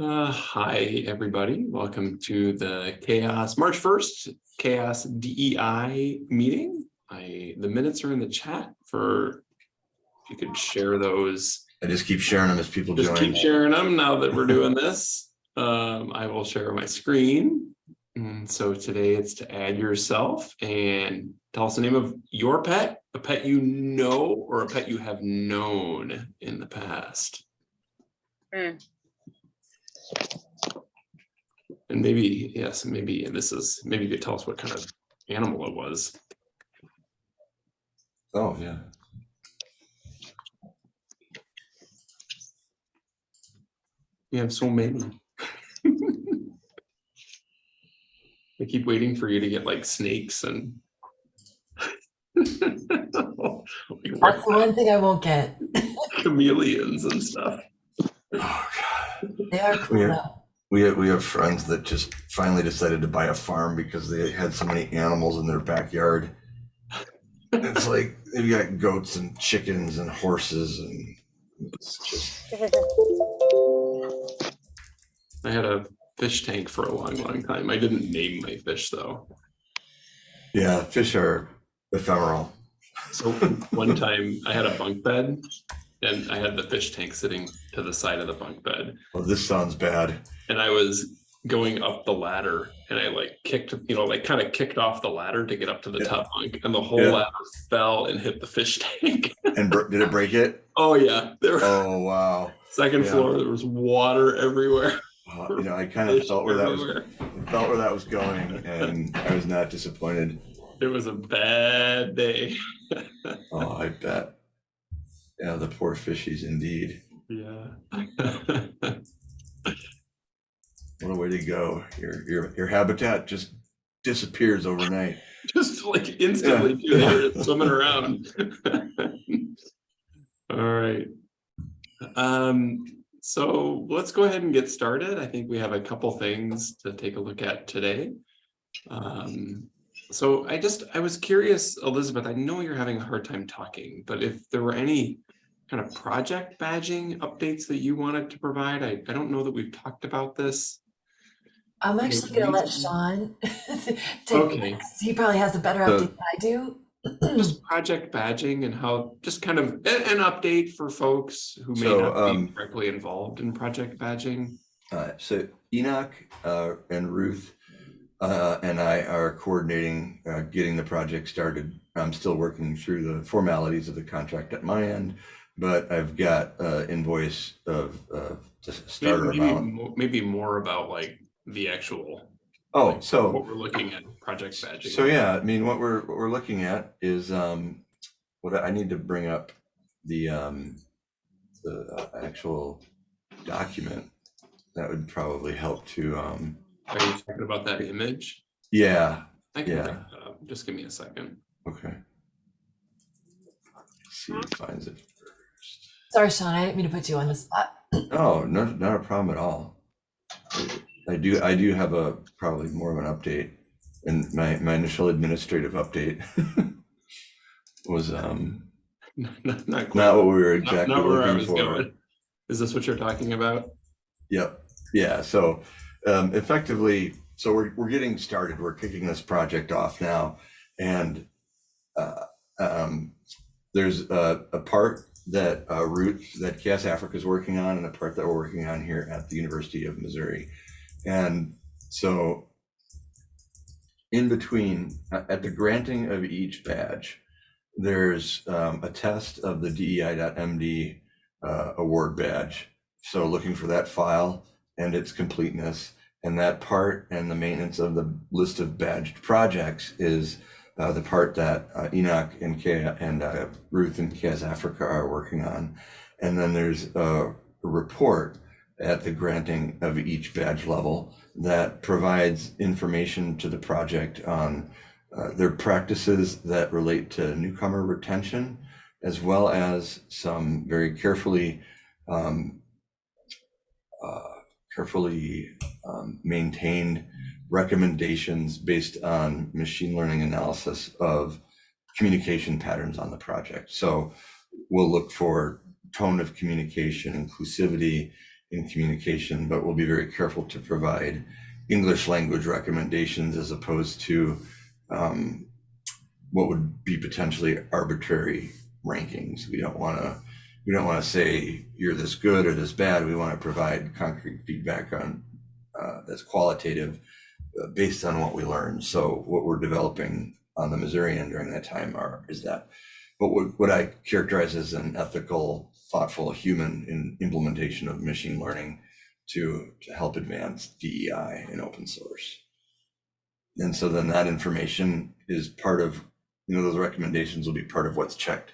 Uh, hi, everybody. Welcome to the CHAOSS, March 1st, CHAOSS DEI meeting. I, the minutes are in the chat for, if you could share those. I just keep sharing them as people Just join. keep sharing them now that we're doing this. Um, I will share my screen. And so today it's to add yourself and tell us the name of your pet, a pet you know, or a pet you have known in the past. Mm. And maybe, yes, maybe and this is, maybe you could tell us what kind of animal it was. Oh, yeah. You have so many. I keep waiting for you to get like snakes and. That's the one thing I won't get. Chameleons and stuff. God. They are cool Yeah. though. We have, we have friends that just finally decided to buy a farm because they had so many animals in their backyard. It's like they've got goats and chickens and horses and it's just, I had a fish tank for a long, long time. I didn't name my fish though. yeah, fish are ephemeral. So one time I had a bunk bed and I had the fish tank sitting to the side of the bunk bed. Oh, this sounds bad. and I was going up the ladder and I like kicked, you know, like kind of kicked off the ladder to get up to the Yeah. top bunk and the whole Yeah. ladder fell and hit the fish tank. And did it break it? oh yeah, there Oh, wow. second yeah. floor, there was water everywhere. Uh, You know, I kind of felt where that was, felt where that was going and I was not disappointed. It was a bad day. Oh, I bet. Yeah, the poor fishies indeed. yeah. What a way to go. Your your your habitat just disappears overnight. Just like instantly, too, were swimming around. All right. Um, so let's go ahead and get started. I think we have a couple things to take a look at today. Um, so I just, I was curious, Elizabeth, I know you're having a hard time talking, but if there were any kind of project badging updates that you wanted to provide, I, I don't know that we've talked about this. I'm actually gonna let Sean take, Okay. 'cause he probably has a better So- update than I do. just project badging and how, just kind of an update for folks who may So, not um, be directly involved in project badging. Uh, so Enoch uh, and Ruth uh, and I are coordinating uh, getting the project started. I'm still working through the formalities of the contract at my end, but I've got uh, invoice of uh, just starter Maybe, maybe, amount. mo- maybe more about like the actual, Oh, so what we're looking at project badging. So yeah, I mean, what we're what we're looking at is um, what I need to bring up the um, the actual document that would probably help to um, Are you talking about that image? yeah I can Yeah. bring that up. Just give me a second. okay. Let's see who finds it first. Sorry, Sean, I didn't mean to put you on the spot. Oh, no, not a problem at all. I do I do have a probably more of an update, and my my initial administrative update was um Not, not quite. not what we were exactly not where I was for. going. Is this what you're talking about? Yep. Yeah. So um, effectively, so we're, we're getting started. We're kicking this project off now. And uh, um, there's a, a part that uh, Ruth, that CHAOSS Africa is working on, and a part that we're working on here at the University of Missouri. And so in between, at the granting of each badge, there's um, a test of the DEI.MD uh, award badge. So looking for that file and its completeness. And that part and the maintenance of the list of badged projects is uh, the part that uh, Enoch and K and uh, Ruth and CHAOSS Africa are working on. And then there's a report at the granting of each badge level that provides information to the project on uh, their practices that relate to newcomer retention, as well as some very carefully um, uh, carefully um, maintained recommendations based on machine learning analysis of communication patterns on the project. So we'll look for tone of communication, inclusivity, in communication, but we'll be very careful to provide English language recommendations as opposed to um, what would be potentially arbitrary rankings. We don't want to we don't want to say you're this good or this bad. We want to provide concrete feedback on uh, that's qualitative uh, based on what we learned. So what we're developing on the Missourian during that time are is that But what what I characterize as an ethical, thoughtful, human in implementation of machine learning to to help advance DEI in open source. And so then that information is part of you know those recommendations will be part of what's checked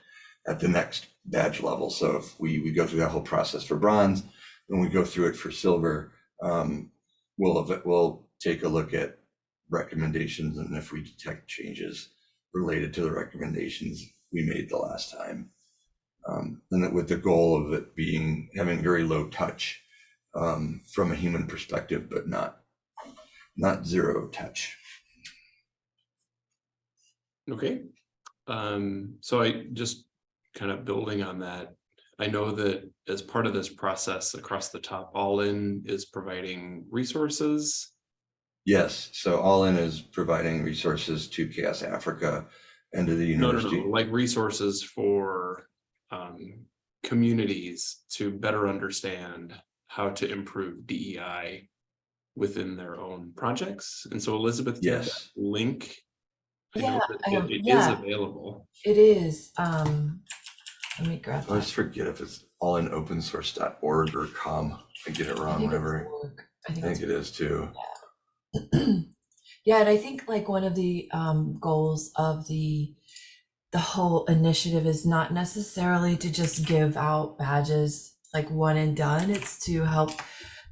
at the next badge level. So if we we go through that whole process for bronze, then we go through it for silver. Um, we'll we'll take a look at recommendations and if we detect changes related to the recommendations we made the last time. Um, and with the goal of it being having very low touch um, from a human perspective, but not not zero touch. Okay. Um, so I just kind of building on that. I know that as part of this process across the top, All In is providing resources. Yes, so All In is providing resources to CHAOSS Africa and to the No, no, university. no, like resources for um, communities to better understand how to improve DEI within their own projects. And so Elizabeth, do you have that Yes. link. I Yeah, that um, It it is yeah. available. It is, um, let me grab I always that. forget if it's allinopensource.org or com. I get it I wrong think it's whenever. org. I I think think it's it is too. Yeah, and I think like one of the um, goals of the the whole initiative is not necessarily to just give out badges like one and done. It's to help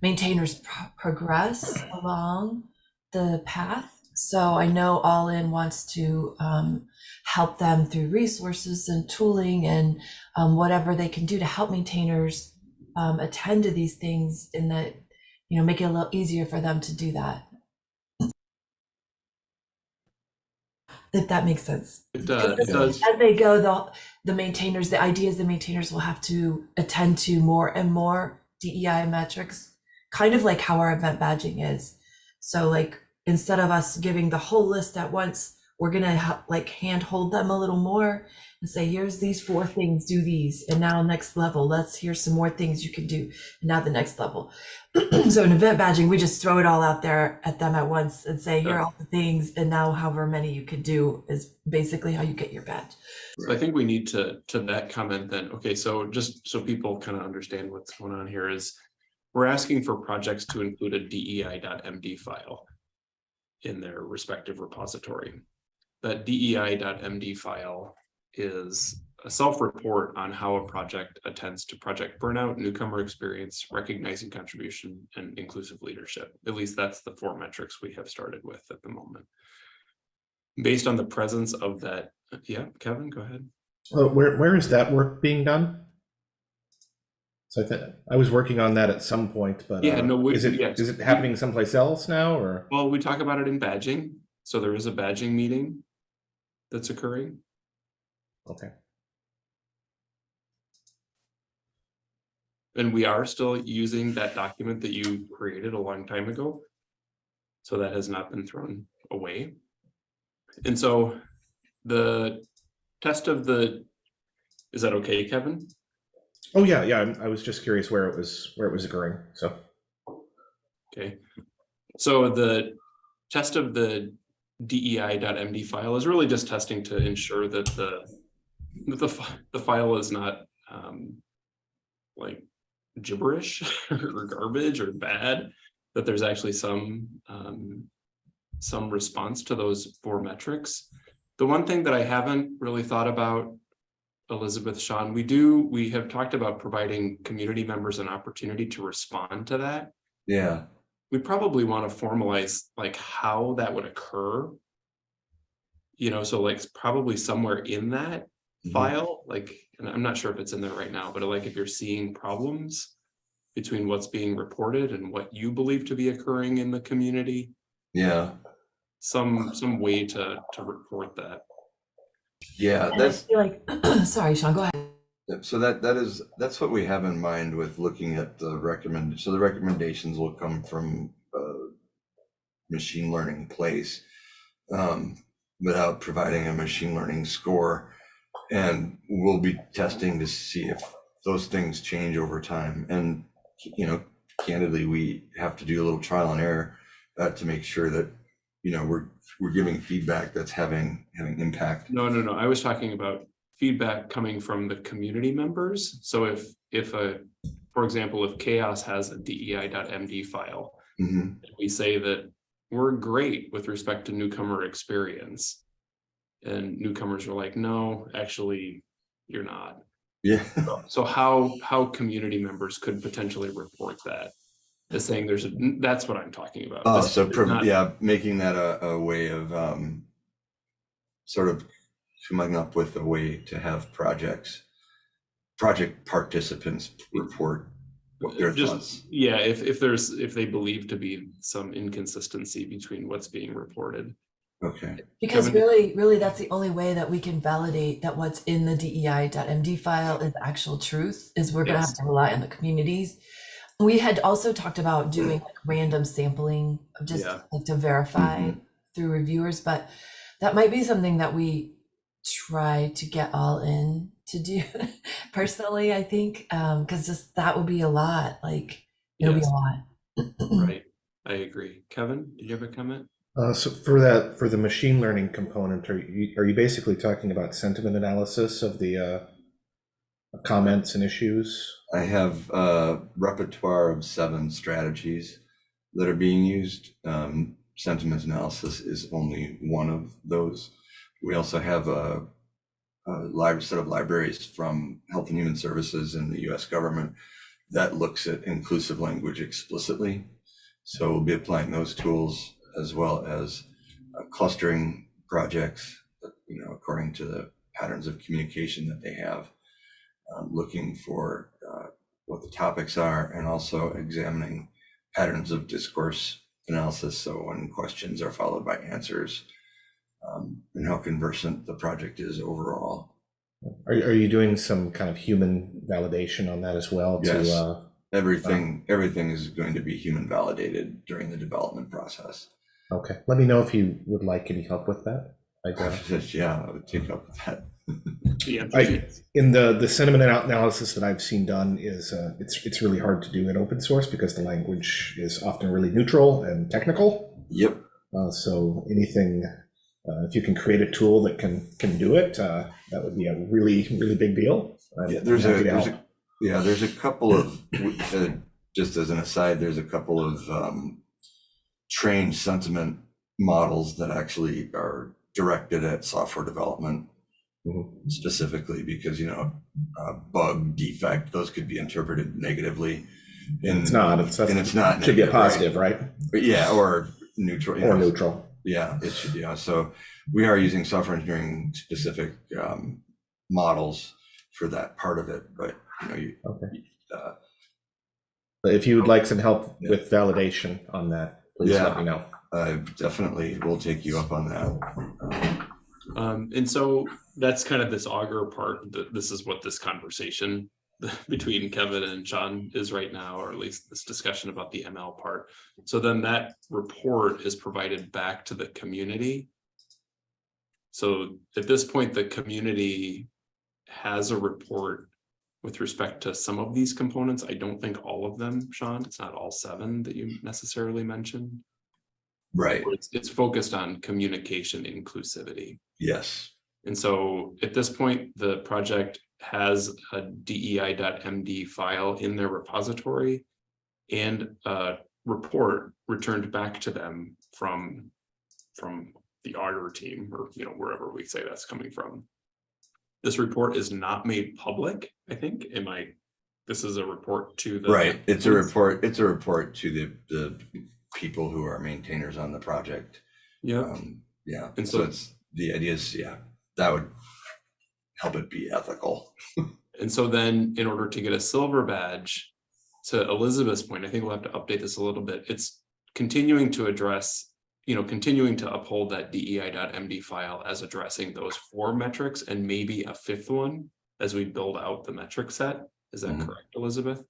maintainers pro- progress along the path. So I know All In wants to um, help them through resources and tooling and um, whatever they can do to help maintainers um, attend to these things in that you know make it a little easier for them to do that. if that makes sense. It does, it does. As they go, the the maintainers, the ideas the maintainers will have to attend to more and more DEI metrics, kind of like how our event badging is. So like instead of us giving the whole list at once, we're gonna ha- like handhold them a little more and say, here's these four things, do these, and now next level, let's hear some more things you can do, and now the next level. so in event badging, we just throw it all out there at them at once and say, here are all the things, and now however many you can do is basically how you get your badge. So I think we need to, to that comment then, okay, so just so people kind of understand what's going on here is. We're asking for projects to include a DEI.md file. In their respective repository. That DEI.md file is a self-report on how a project attends to project burnout, newcomer experience, recognizing contribution, and inclusive leadership. At least that's the four metrics we have started with at the moment. Based on the presence of that, yeah, Kevin, go ahead. Uh, where where is that work being done? So I think I was working on that at some point, but Yeah, uh, no, we- is it yes. is it happening someplace else now or? Well, we talk about it in badging, so there is a badging meeting that's occurring. Okay. And we are still using that document that you created a long time ago. So that has not been thrown away. And so the test of the, is that okay, Kevin? Oh yeah, yeah. I'm, was just curious where it was where it was occurring. So Okay, so the test of the DEI.md file is really just testing to ensure that the that the the file is not um like gibberish or garbage or bad, that there's actually some um some response to those four metrics. The one thing that I haven't really thought about Elizabeth, Sean, we do, we have talked about providing community members an opportunity to respond to that Yeah, we probably want to formalize like how that would occur. You know, so like probably somewhere in that Mhm. file, like, and I'm not sure if it's in there right now, but like if you're seeing problems between what's being reported and what you believe to be occurring in the community, yeah, some, some way to, to report that. Yeah. And I That's feel like, sorry, Sean, go ahead. So that, that is, that's what we have in mind with looking at the recommend, so the recommendations will come from uh machine learning place um, without providing a machine learning score. And we'll be testing to see if those things change over time. And, you know, candidly, we have to do a little trial and error uh, to make sure that, you know, we're, we're giving feedback that's having, having impact. No, no, no, I was talking about feedback coming from the community members. So if, if a, for example, if CHAOSS has a DEI.MD file, Mhm. we say that we're great with respect to newcomer experience. And newcomers are like, no, actually, you're not. Yeah. So how, how community members could potentially report that? As saying there's, a that's what I'm talking about. Oh, This so, prov- not- yeah, making that a, a way of, um, sort of coming up with a way to have projects, project participants report what their Just, thoughts. yeah, if, if there's, if they believe to be some inconsistency between what's being reported. Okay, Because Kevin? really, really, that's the only way that we can validate that what's in the DEI.MD file is actual truth, is we're gonna have to rely on the communities. We had also talked about doing like random sampling, just Yeah. like to verify Mhm. through reviewers, but that might be something that we try to get all in to do personally, I think, um, because just that would be a lot, like, it'll be a lot. right. I agree. Kevin, did you have a comment? Uh, so for that, for the machine learning component, are you, are you basically talking about sentiment analysis of the uh, comments and issues? I have a repertoire of seven strategies that are being used. Um, sentiment analysis is only one of those. We also have a, a set of libraries from Health and Human Services and the US government that looks at inclusive language explicitly. So we'll be applying those tools as well as uh, clustering projects, you know, according to the patterns of communication that they have um, looking for uh, what the topics are and also examining patterns of discourse analysis. So when questions are followed by answers um, and how conversant the project is overall. Are, are you doing some kind of human validation on that as well? Yes. To, uh, Everything, everything is going to be human validated during the development process. okay, let me know if you would like any help with that. Uh, Yeah, I would take up with that. The answer I- in the the sentiment analysis that I've seen done is uh, it's it's really hard to do in open source because the language is often really neutral and technical. Yep. Uh, so anything, uh, if you can create a tool that can can do it, uh, that would be a really really big deal. I'm Yeah, there's a, there's a, yeah, there's a couple of, uh, just as an aside, there's a couple of um, trained sentiment models that actually are directed at software development Mhm. specifically because, you know, uh, bug, defect, those could be interpreted negatively. And It's not. It's, And it's not should be a negative, right? positive, right? Yeah, or neutral. Or know, neutral. yeah, it should, yeah. So we are using software engineering specific um, models for that part of it, but you know, you, Okay. uh, But if you would like some help Yeah. with validation on that, please Yeah. let me know. I definitely will take you up on that. Um, Um, and so that's kind of this auger part, that this is what this conversation between Kevin and Sean is right now, or at least this discussion about the ML part. So then that report is provided back to the community. So at this point, the community has a report with respect to some of these components. I don't think all of them, Sean, it's not all seven that you necessarily mentioned. Right, It's, it's focused on communication inclusivity. yes, And so at this point, the project has a DEI.MD file in their repository and a report returned back to them from, from the auditor team or, you know, wherever we say that's coming from. This report is not made public, I think. Am I, this is a report to the. right. It's a report, it's a report to the, the people who are maintainers on the project. Yeah, Um, Yeah, And so so- it's, the idea is, yeah, that would help it be ethical. and so then in order to get a silver badge, to Elizabeth's point, I think we'll have to update this a little bit. It's continuing to address, you know, continuing to uphold that DEI.MD file as addressing those four metrics and maybe a fifth one as we build out the metric set. Is that Mhm. correct, Elizabeth?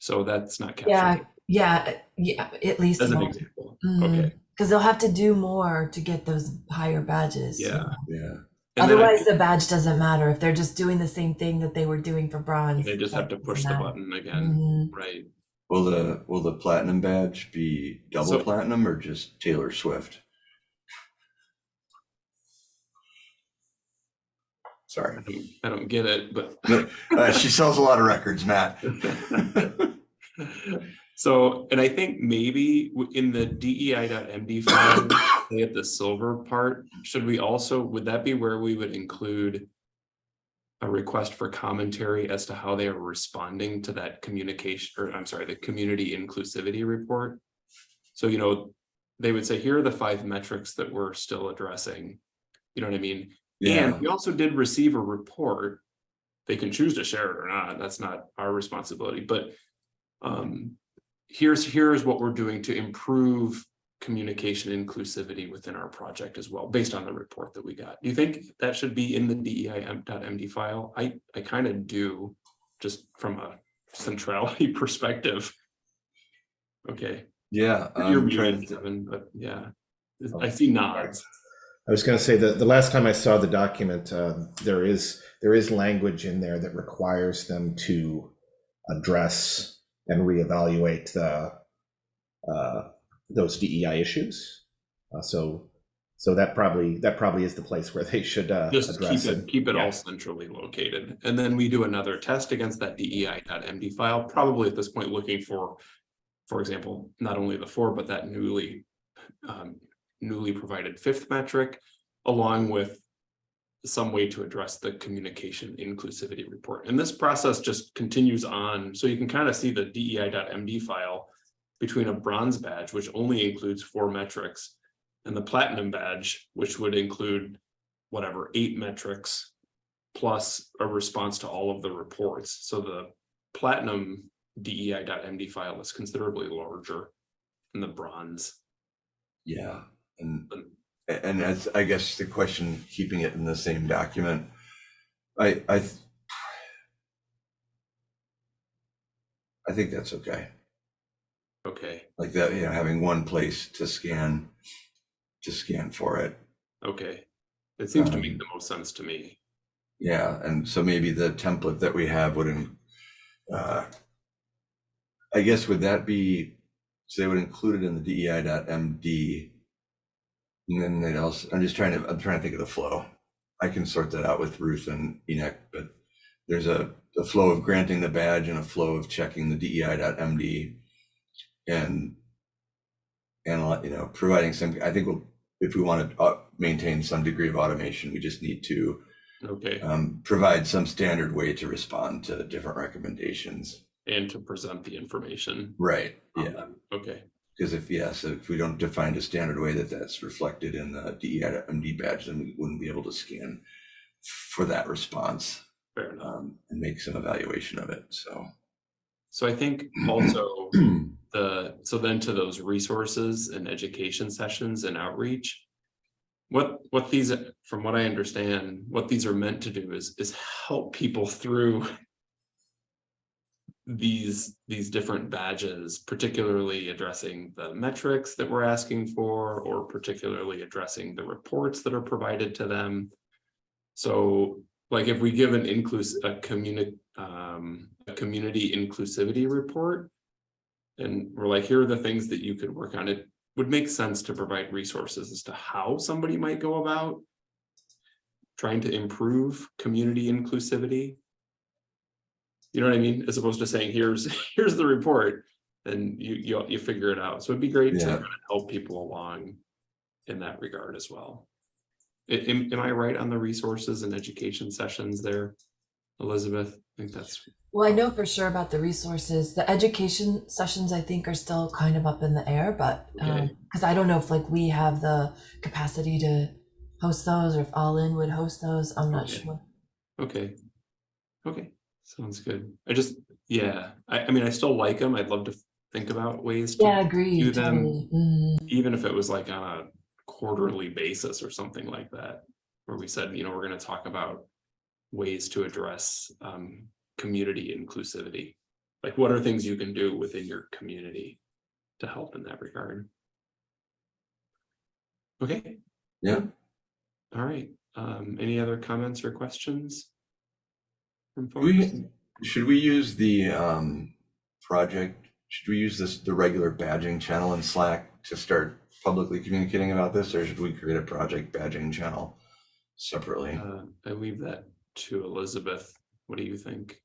So that's not Yeah, captured yeah, yeah, at least. as an example. Okay, Because they'll have to do more to get those higher badges. yeah. Yeah. And then I Otherwise, the badge doesn't matter if they're just doing the same thing that they were doing for bronze. They just have to push the button matter. again, Mhm. right? Will the will the platinum badge be double So- platinum or just Taylor Swift? Sorry, I don't, I don't get it, but. uh, she sells a lot of records, Matt. So, and I think maybe in the DEI.md file, have the silver part, should we also, would that be where we would include a request for commentary as to how they are responding to that communication, or I'm sorry, the community inclusivity report? So, you know, they would say, here are the five metrics that we're still addressing. You know what I mean? Yeah, And we also did receive a report. They can choose to share it or not, that's not our responsibility, but um, here's, here's what we're doing to improve communication inclusivity within our project as well, based on the report that we got. Do you think that should be in the DEI.md file? I, I kind of do, just from a centrality perspective. Okay, yeah. you're I'm trying to, Devin, but yeah, I see nods. I was going to say that the last time I saw the document, uh, there is there is language in there that requires them to address and reevaluate the uh, those DEI issues. Uh, so so that probably that probably is the place where they should uh, Just keep it, keep it Yeah. all centrally located. And then we do another test against that DEI.md file, probably at this point looking for, for example, not only the four, but that newly, um, newly provided fifth metric, along with some way to address the communication inclusivity report. And this process just continues on. So you can kind of see the DEI.md file between a bronze badge, which only includes four metrics, and the platinum badge, which would include whatever, eight metrics plus a response to all of the reports. So the platinum DEI.md file is considerably larger than the bronze. yeah, and and as I guess the question, keeping it in the same document, I I I think that's okay. Okay, Like that, you know, having one place to scan to scan for it. okay. It seems to Um, make the most sense to me. Yeah, and so maybe the template that we have would, in- uh, I guess would that be, so they would include it in the DEI.MD. And then also, I'm just trying to, I'm trying to think of the flow. I can sort that out with Ruth and Enoch, but there's a, a flow of granting the badge and a flow of checking the DEI.MD. And, and, you know, providing some, I think we'll, if we want to uh, maintain some degree of automation, we just need to Okay, um, provide some standard way to respond to different recommendations. and to present the information. Right. Yeah. them. Okay, Because if, yes, if we don't define a standard way that that's reflected in the DEI MD badge, then we wouldn't be able to scan for that response um, and make some evaluation of it. So. So I think also the, so then to those resources and education sessions and outreach. What, what these, from what I understand, what these are meant to do is, is help people through. These, these different badges, particularly addressing the metrics that we're asking for, or particularly addressing the reports that are provided to them. So like if we give an inclusive, a community, um, a community inclusivity report. And we're like, here are the things that you could work on. It would make sense to provide resources as to how somebody might go about. Trying to improve community inclusivity. You know what I mean? As opposed to saying, here's, here's the report. And you, you, you figure it out. So it'd be great to kind of help people along. In that regard as well. I- Am, am I right on the resources and education sessions there? Elizabeth, I think that's, Well, I know for sure about the resources. The education sessions, I think, are still kind of up in the air, but Okay. Um, because I don't know if like we have the capacity to host those, or if All In would host those. I'm not Okay. sure. okay. Okay, sounds good. I just, yeah, I, I mean, I still like them. I'd love to think about ways Yeah, to, agree. do them. Totally. Mhm. even if it was like on a quarterly basis or something like that. Where we said, you know, we're gonna talk about ways to address um, community inclusivity. Like what are things you can do within your community to help in that regard? Okay. Yeah. All right. Um, any other comments or questions? From folks? We, should we use the um, project, should we use this, the regular badging channel in Slack to start publicly communicating about this, or should we create a project badging channel separately? Uh, I leave that to Elizabeth. What do you think?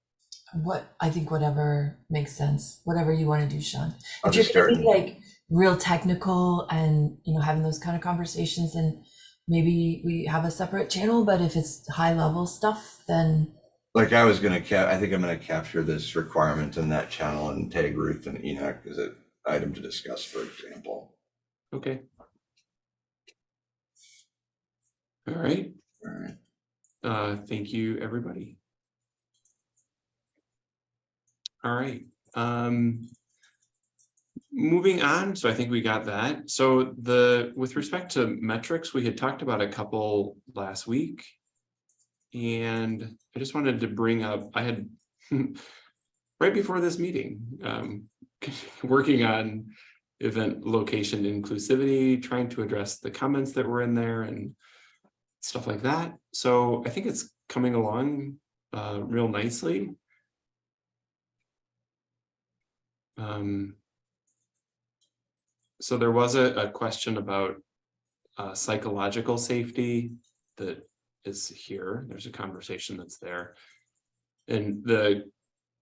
What I think whatever makes sense, whatever you want to do, Sean. I'll if you're just gonna be like real technical and you know having those kind of conversations, and maybe we have a separate channel. But if it's high level stuff, then Like I was gonna cap, I think I'm gonna capture this requirement in that channel and tag Ruth and Enoch as an item to discuss, for example. Okay. All right. All right. Uh, thank you, everybody. All right, um. Moving on, so I think we got that. So the, with respect to metrics, we had talked about a couple last week. And I just wanted to bring up, I had, right before this meeting, um, working on event location inclusivity, trying to address the comments that were in there and stuff like that. So I think it's coming along uh, real nicely. Um, so there was a, a question about uh, psychological safety that is here. There's a conversation that's there. And the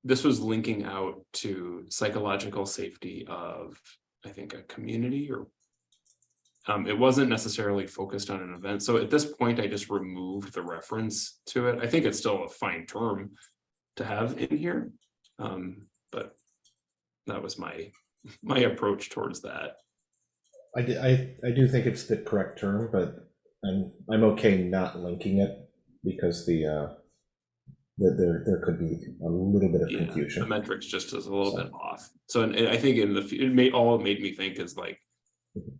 this was linking out to psychological safety of, I think, a community or um, it wasn't necessarily focused on an event. So at this point, I just removed the reference to it. I think it's still a fine term to have in here. Um, but that was my, my approach towards that. I, I, I do think it's the correct term, but I'm, I'm okay not linking it because the, uh, that there, there could be a little bit of Yeah, The metrics just is a little bit off. So and I think in the, f- it made, all it made me think is like,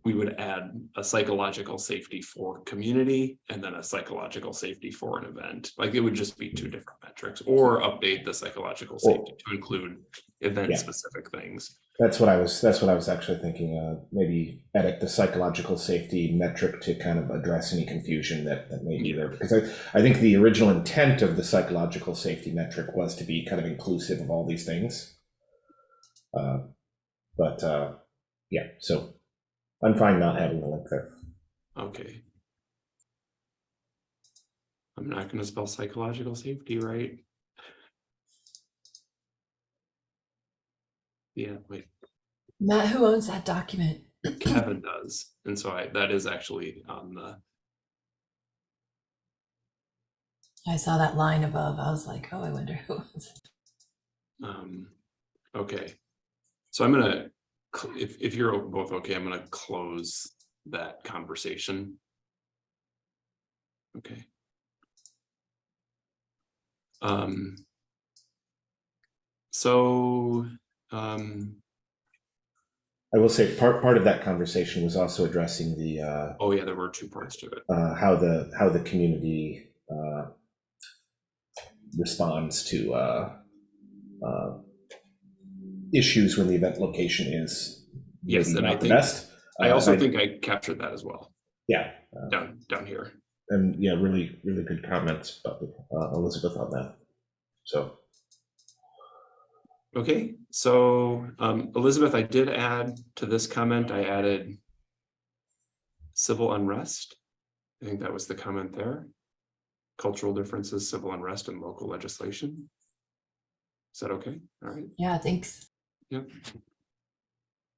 we would add a psychological safety for community and then a psychological safety for an event. Like it would just be two different metrics or update the psychological safety to include event Yeah. specific things. That's what I was, that's what I was actually thinking, uh, maybe edit the psychological safety metric to kind of address any confusion that, that may be there. Because I, I think the original intent of the psychological safety metric was to be kind of inclusive of all these things. Uh, But, uh, yeah, so I'm fine not having the link there. Okay. I'm not gonna spell psychological safety right. Yeah, wait, Matt, who owns that document? Kevin does, and so I, that is actually on the, I saw that line above. I was like, oh, I wonder who owns it. um, okay. So I'm gonna, cl- if, if you're both okay, I'm gonna close that conversation. Okay. Um. So, um, I will say, part, part of that conversation was also addressing the, uh, oh yeah, there were two parts to it. uh, how the how the community uh, responds to uh, uh, issues when the event location is Yes, maybe and I not the think- best. I Uh, also and think I captured that as well, yeah, uh, down, down here. and yeah, really really good comments about uh, Elizabeth on that. So Okay, so um, Elizabeth, I did add to this comment, I added civil unrest. I think that was the comment there. Cultural differences, civil unrest and local legislation. Is that okay? All right. Yeah, thanks. Yep.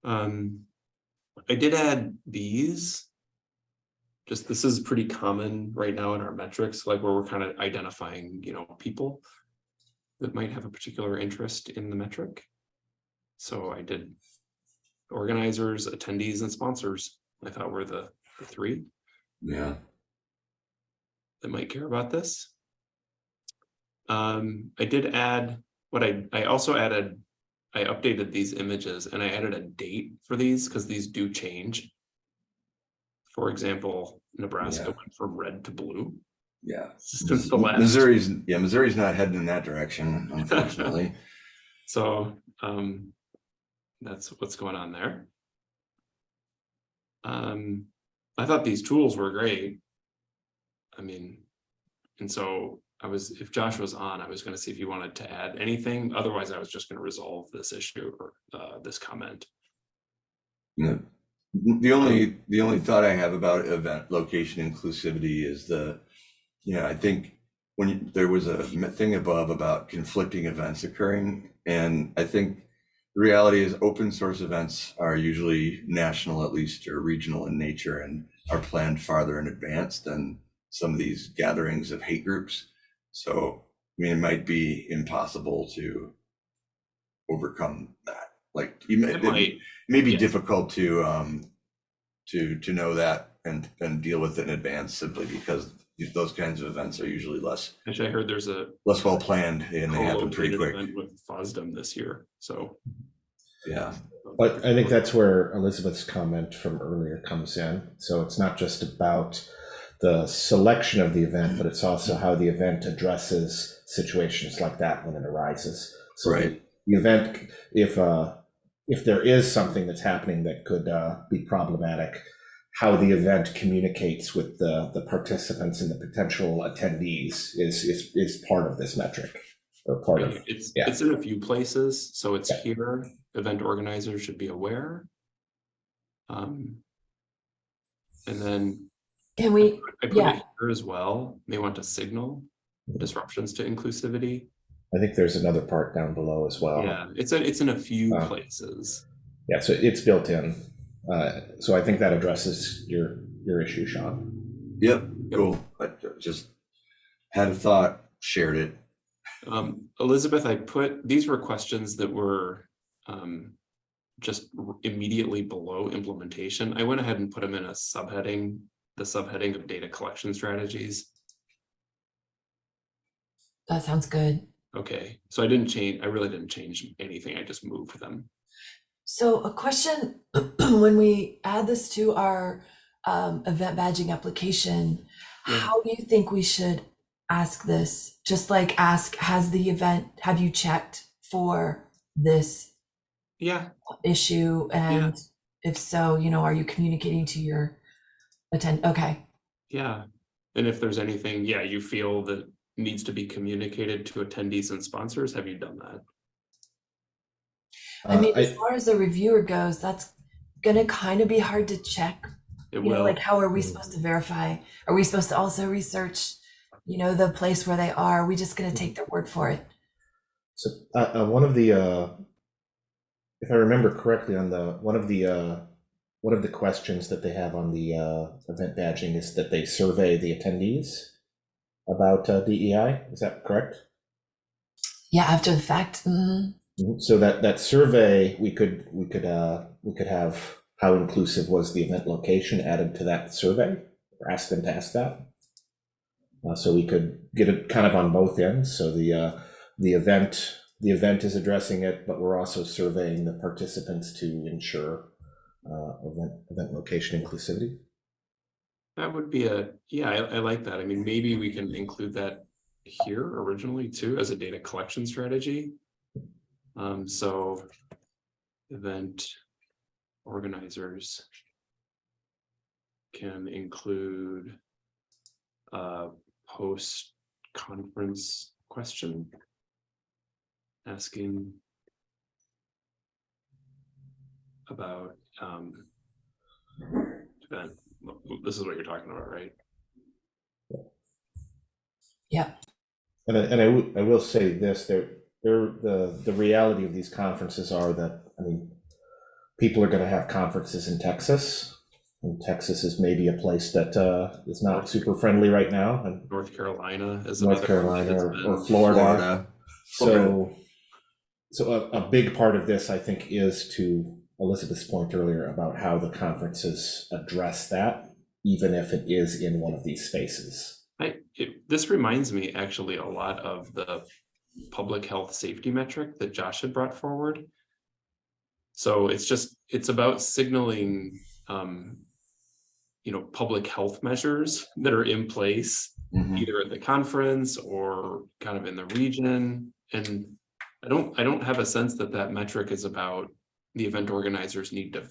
Um, I did add these. Just this is pretty common right now in our metrics, like where we're kind of identifying, you know, people that might have a particular interest in the metric. So I did organizers, attendees, and sponsors. I thought were the, the three Yeah. that might care about this. Um, I did add, what I, I also added, I updated these images and I added a date for these because these do change. For example, Nebraska Yeah. went from red to blue. Yeah. since the last. Missouri's, yeah, Missouri's not heading in that direction, unfortunately. So, um, that's what's going on there. Um, I thought these tools were great. I mean, and so I was, if Josh was on, I was gonna see if he wanted to add anything. Otherwise, I was just gonna resolve this issue or, uh, this comment. No. The only, the only thought I have about event location inclusivity is the, you know, I think when you- there was a thing above about conflicting events occurring, and I think the reality is open source events are usually national at least or regional in nature and are planned farther in advance than some of these gatherings of hate groups. So, I mean, it might be impossible to overcome that. Like, you may, It might, may be Yes. difficult to um to to know that and and deal with it in advance simply because those kinds of events are usually less actually, I heard there's a less well planned and they happen pretty co-located quick. with FOSDEM this year, so. Yeah, But I think that's where Elizabeth's comment from earlier comes in. So it's not just about the selection of the event, but it's also how the event addresses situations like that when it arises. So the- Right. The event, if uh, if there is something that's happening that could uh, be problematic, how the event communicates with the the participants and the potential attendees is is is part of this metric or part of. It's, yeah. it's in a few places, so it's Yeah. here, event organizers should be aware. Um. And then Can we, I put Yeah. it here as well, may want to signal disruptions to inclusivity. I think there's another part down below as well. Yeah, it's a, it's in a few Uh, places. Yeah, so it's built in. Uh, so I think that addresses your your issue, Sean. yep, Yep. cool. I just had a thought, shared it. Um, Elizabeth, I put, these were questions that were um, just immediately below implementation. I went ahead and put them in a subheading, the subheading of data collection strategies. that sounds good. Okay, so I didn't change, I really didn't change anything, I just moved them. So a question, when we add this to our um, event badging application, Yeah. how do you think we should ask this? Just like ask, has the event, have you checked for this Yeah, issue? And if so, you know, are you communicating to your attend, okay, yeah. And if there's anything, yeah, you feel that needs to be communicated to attendees and sponsors, have you done that? I mean, Uh, as far as the reviewer goes, that's gonna kind of be hard to check. It You know, will, like how are we Mm. supposed to verify? Are we supposed to also research, you know, the place where they are? Are we just gonna Mm. take their word for it? So uh, uh, one of the, uh, if I remember correctly, on the one of the uh, one of the questions that they have on the uh, event badging is that they survey the attendees about uh, DEI. Is that correct? Yeah, after the fact. mhm. Mhm. So that that survey, we could we could uh, we could have how inclusive was the event location added to that survey, or ask them to ask that. Uh, so we could get it kind of on both ends. So the uh, the event the event is addressing it, but we're also surveying the participants to ensure uh, event event location inclusivity. that would be a, yeah, I, I like that. I mean, maybe we can include that here originally too, as a data collection strategy. Um, so event organizers can include a post-conference question asking about um, event. This is what you're talking about, right? Yeah. And I, and I, w- I will say this, there, there, the, the reality of these conferences are that, I mean, people are gonna have conferences in Texas. And Texas is maybe a place that, uh, is not super friendly right now, and North Carolina is North another one Carolina that's or, been- or Florida. Florida. So, so a, a big part of this, I think, is to Elizabeth's point earlier about how the conferences address that, even if it is in one of these spaces. I, it, this reminds me actually a lot of the public health safety metric that Josh had brought forward. So it's just, it's about signaling, um, you know, public health measures that are in place Mhm. either at the conference or kind of in the region. And I don't, I don't have a sense that that metric is about the event organizers need to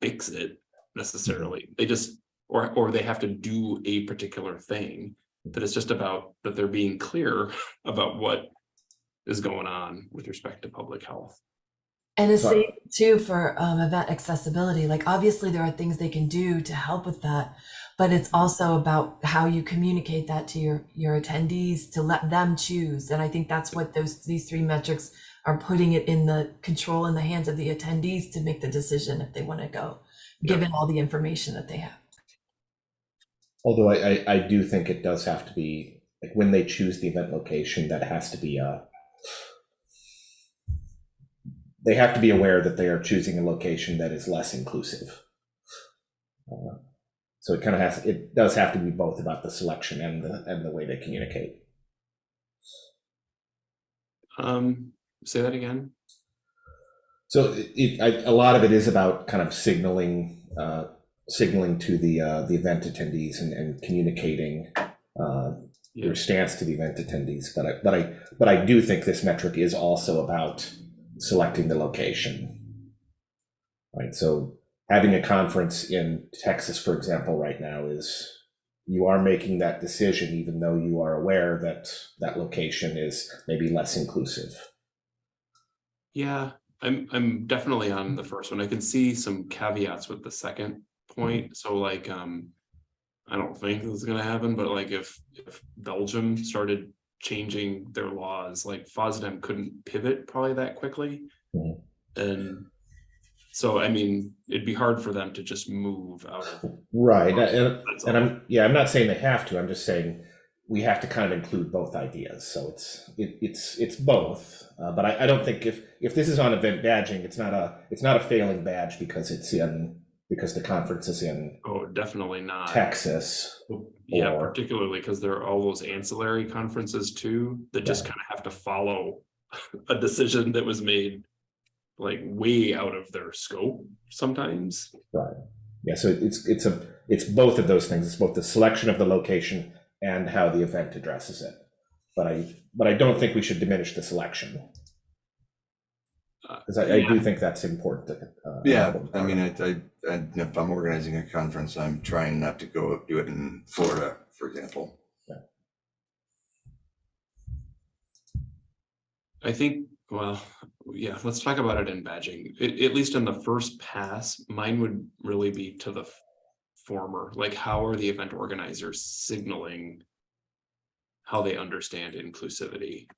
fix it necessarily. They just, or, or they have to do a particular thing. That it's just about that they're being clear about what is going on with respect to public health. And the same too for um, event accessibility. Like obviously there are things they can do to help with that, but it's also about how you communicate that to your your attendees to let them choose. And I think that's what those these three metrics are putting it in the control in the hands of the attendees to make the decision if they want to go, Yeah. given all the information that they have. Although I, I, I do think it does have to be, like when they choose the event location, that has to be a, they have to be aware that they are choosing a location that is less inclusive. Uh, So it kind of has, it does have to be both about the selection and the, and the way they communicate. Um, say that again. So it, it- I, a lot of it is about kind of signaling, uh, signaling to the, uh, the event attendees and, and communicating, uh, Yeah, your stance to the event attendees, but I, but I, but I do think this metric is also about selecting the location. Right, so having a conference in Texas, for example, right now is, you are making that decision even though you are aware that that location is maybe less inclusive. Yeah, I'm, I'm definitely on the first one. I can see some caveats with the second point. So like, um, I don't think this is gonna happen, but like if, if Belgium started changing their laws, like FOSDEM couldn't pivot probably that quickly. And so, I mean, it'd be hard for them to just move out of. Right, and, That's and. I'm, yeah, I'm not saying they have to, I'm just saying we have to kind of include both ideas, so it's, it, it's, it's both. Uh, but I, I don't think if, if this is on event badging, it's not a, it's not a failing badge because it's in, because the conference is in Oh, definitely not. Texas. Yeah, or- particularly because there are all those ancillary conferences too, that just Yeah. kind of have to follow a decision that was made. Like way out of their scope sometimes. Right. Yeah, so it's, it's a, it's both of those things, it's both the selection of the location and how the event addresses it. But I, but I don't think we should diminish the selection. Uh, Because I, I do think that's important. to, uh, Yeah, I mean, I, I, I- if I'm organizing a conference, I'm trying not to go do it in Florida, for example. Yeah. I think, well, yeah, let's talk about it in badging. At, at least in the first pass, mine would really be to the f- former, like how are the event organizers signaling how they understand inclusivity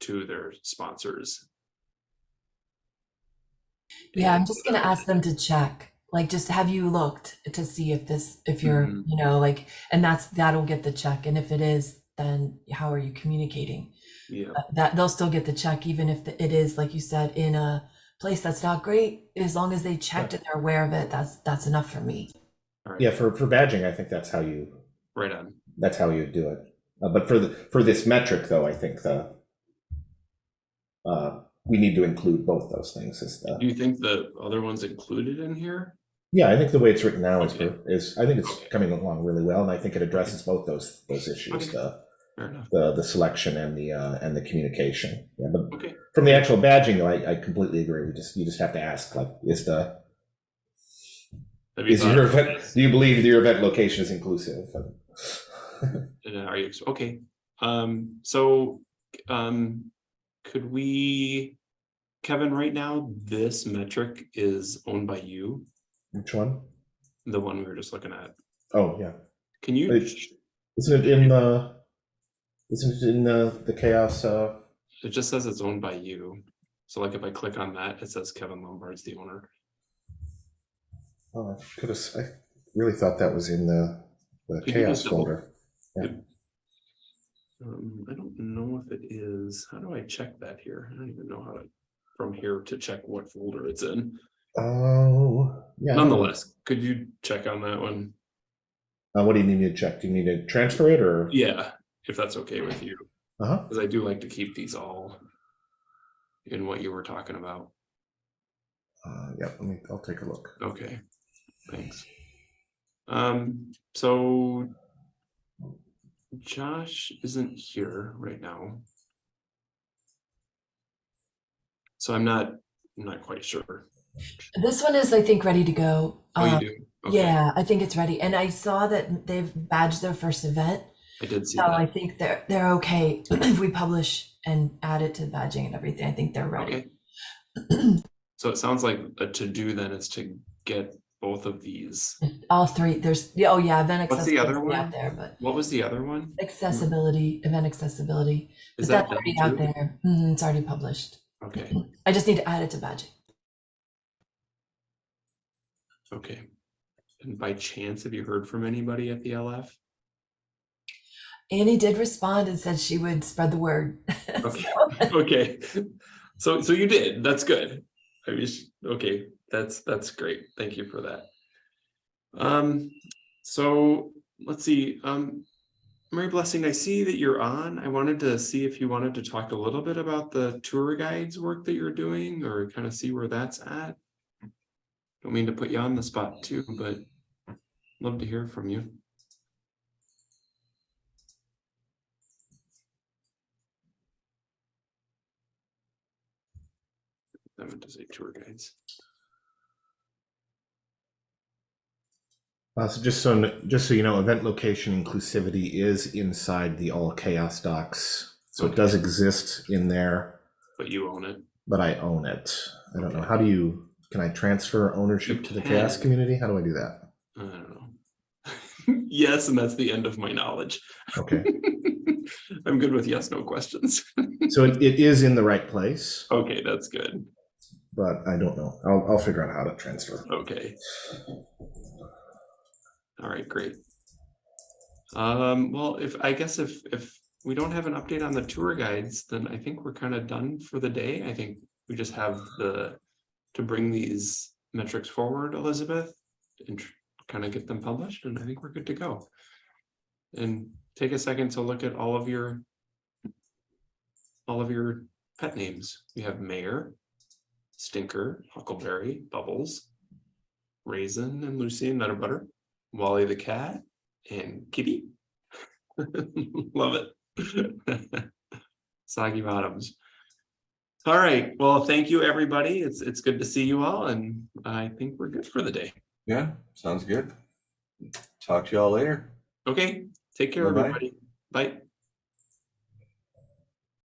to their sponsors? Yeah, I'm just gonna ask them to check. Like, just have you looked to see if this, if you're, Mhm. you know, like, and that's that'll get the check. And if it is, then how are you communicating? Yeah, Uh, That they'll still get the check, even if the- it is, like you said, in a place that's not great. As long as they checked and they're aware of it, that's that's enough for me. Right, Yeah, for, for badging, I think that's how you, right on. that's how you do it. Uh, but for the, for this metric though, I think the, uh, we need to include both those things is the, Do you think the other one's included in here? yeah, I think the way it's written now is, Okay. is, I think it's Okay. coming along really well, and I think it addresses both those, those issues, Okay. the, Fair enough. the, the selection and the, uh, and the communication. Yeah, but Okay, from the actual badging though, I, I completely agree. We just, you just have to ask, like, is the, is your event, do you believe that your event location is inclusive? Uh, Are you, okay, um, so, um, could we, Kevin, right now, this metric is owned by you, Which one? the one we were just looking at. Oh, yeah. Can you, Isn't it in the, isn't it in the, the CHAOSS, uh, it just says it's owned by you. So like if I click on that, it says Kevin Lumbard's the owner. Oh, I could have, I really thought that was in the, the Could you CHAOSS just double- folder. Um, I don't know if it is, how do I check that here? I don't even know how to, from here to check what folder it's in. Oh, yeah. Nonetheless, could you check on that one? Uh, what do you need me to check? Do you need to transfer it or? Yeah, if that's okay with you, Uh-huh. because I do like to keep these all in what you were talking about. Uh, yeah, let me, I'll take a look. Okay, thanks. Um, so Josh isn't here right now. So I'm not, I'm not quite sure. This one is, I think, ready to go. Oh, Um, you do? Okay, Yeah, I think it's ready. And I saw that they've badged their first event. I did see that. So I think they're they're okay if we publish and add it to the badging and everything. I think they're ready. Okay. So it sounds like a to-do then is to get both of these. All three. There's oh yeah, event What's the accessibility other out there, but What was the other one? accessibility, event accessibility. Is but that that's done already out too? there. Mhm, it's already published. Okay, I just need to add it to badging. okay. And by chance, have you heard from anybody at the LF? Annie did respond and said she would spread the word. Okay. So- Okay, so, so you did, that's good. I was, okay, that's, that's great, thank you for that. Um, so, let's see, um, Mary Blessing, I see that you're on, I wanted to see if you wanted to talk a little bit about the tour guides work that you're doing, or kind of see where that's at. Don't mean to put you on the spot too, but love to hear from you. I meant to say tour guides. Uh, so just so just so you know, event location inclusivity is inside the all CHAOSS docs. So it does exist in there, But you own it. but I own it. I don't know. How do you can I transfer ownership You to the CHAOSS community? How do I do that? I don't know. yes, and that's the end of my knowledge. Okay. I'm good with yes, no questions. so it, it is in the right place, okay, that's good. but I don't know. I'll I'll figure out how to transfer. Okay. All right, great. Um, well, if, I guess if, if we don't have an update on the tour guides, then I think we're kind of done for the day. I think we just have the, to bring these metrics forward, Elizabeth, and kind of get them published, and I think we're good to go. And take a second to look at all of your, all of your pet names. We have Mayor, Stinker, Huckleberry, Bubbles, Raisin and Lucy and Nutter Butter, Wally the cat, and Kitty. Love it. Soggy Bottoms. All right, well, thank you, everybody. It's, it's good to see you all, and I think we're good for the day. Yeah, sounds good. Talk to y'all later. Okay, take care, Bye-bye. everybody. Bye.